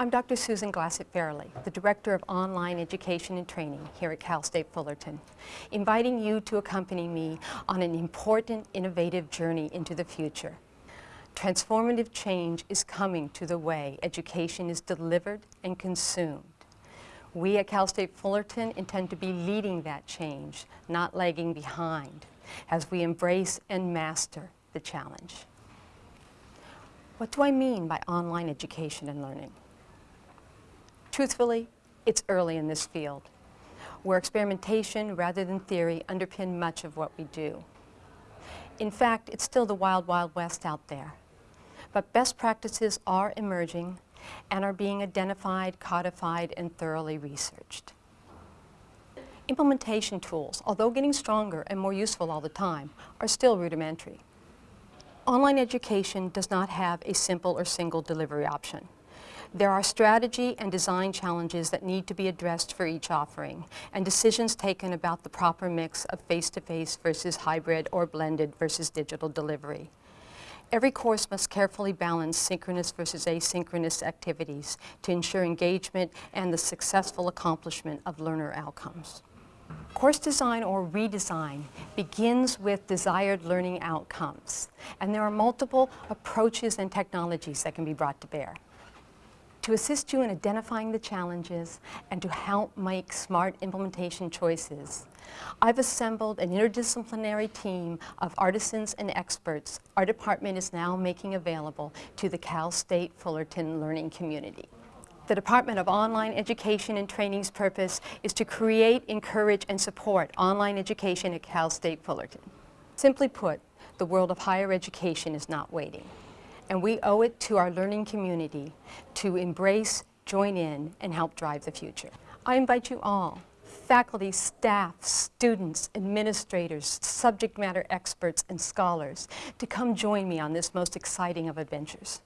I'm Dr. Susan Glassett Farrelly, the Director of Online Education and Training here at Cal State Fullerton, inviting you to accompany me on an important, innovative journey into the future. Transformative change is coming to the way education is delivered and consumed. We at Cal State Fullerton intend to be leading that change, not lagging behind, as we embrace and master the challenge. What do I mean by online education and learning? Truthfully, it's early in this field, where experimentation rather than theory underpin much of what we do. In fact, it's still the wild, wild west out there. But best practices are emerging and are being identified, codified, and thoroughly researched. Implementation tools, although getting stronger and more useful all the time, are still rudimentary. Online education does not have a simple or single delivery option. There are strategy and design challenges that need to be addressed for each offering, and decisions taken about the proper mix of face-to-face -face versus hybrid or blended versus digital delivery. Every course must carefully balance synchronous versus asynchronous activities to ensure engagement and the successful accomplishment of learner outcomes. Course design or redesign begins with desired learning outcomes, and there are multiple approaches and technologies that can be brought to bear to assist you in identifying the challenges and to help make smart implementation choices. I've assembled an interdisciplinary team of artisans and experts our department is now making available to the Cal State Fullerton learning community. The Department of Online Education and Training's purpose is to create, encourage, and support online education at Cal State Fullerton. Simply put, the world of higher education is not waiting and we owe it to our learning community to embrace, join in, and help drive the future. I invite you all, faculty, staff, students, administrators, subject matter experts, and scholars, to come join me on this most exciting of adventures.